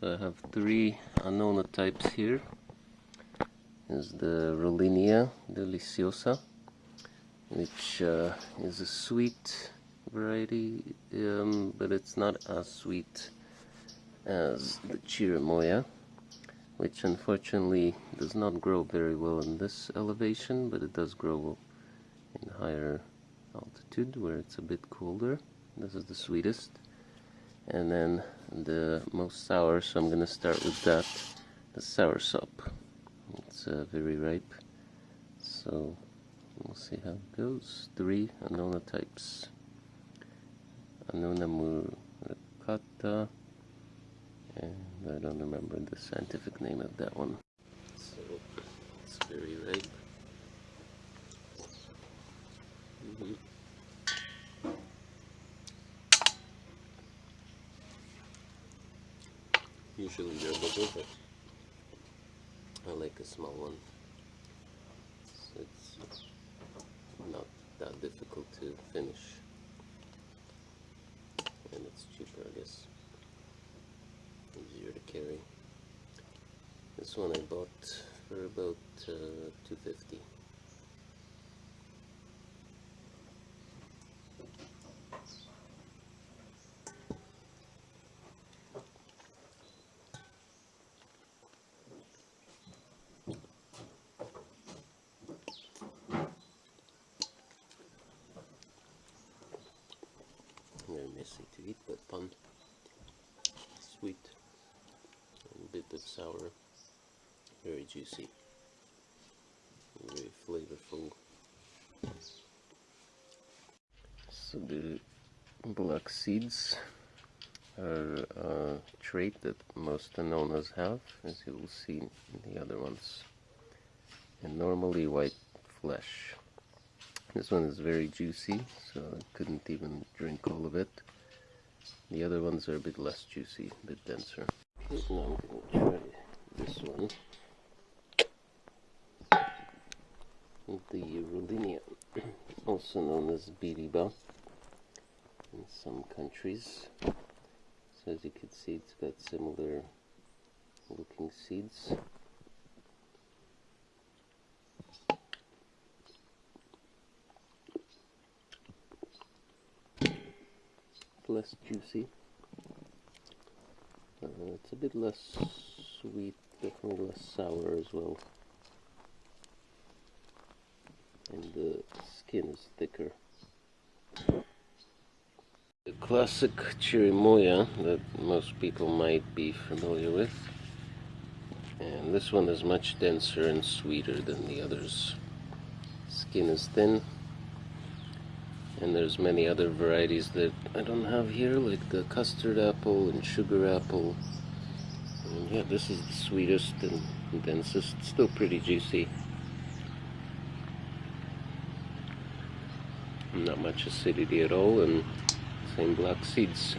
So I have three Annona types here. Is the Rollinia Deliciosa, which uh, is a sweet variety, um, but it's not as sweet as the Chirimoya, which unfortunately does not grow very well in this elevation, but it does grow in higher altitude where it's a bit colder. This is the sweetest and then the most sour so I'm gonna start with that the soursop it's uh, very ripe so we'll see how it goes. Three Annona types. Annona muricata and I don't remember the scientific name of that one. So it's very ripe Usually they're bigger, but I like a small one. So it's not that difficult to finish. And it's cheaper, I guess. Easier to carry. This one I bought for about uh, 250 messy to eat, but fun. Sweet, a little bit of sour, very juicy, very flavorful. So the black seeds are a trait that most Annonas have, as you will see in the other ones. And normally white flesh. This one is very juicy, so I couldn't even drink all of it. The other ones are a bit less juicy, a bit denser. Now I'm going to try this one. The Rollinia, also known as Biriba in some countries. So as you can see, it's got similar looking seeds. Less juicy. Uh, it's a bit less sweet, definitely less sour as well. And the skin is thicker. The classic chirimoya that most people might be familiar with. And this one is much denser and sweeter than the others. Skin is thin, and there's many other varieties that I don't have here like the custard apple and sugar apple. And yeah this is the sweetest and densest. Still pretty juicy. Not much acidity at all and same black seeds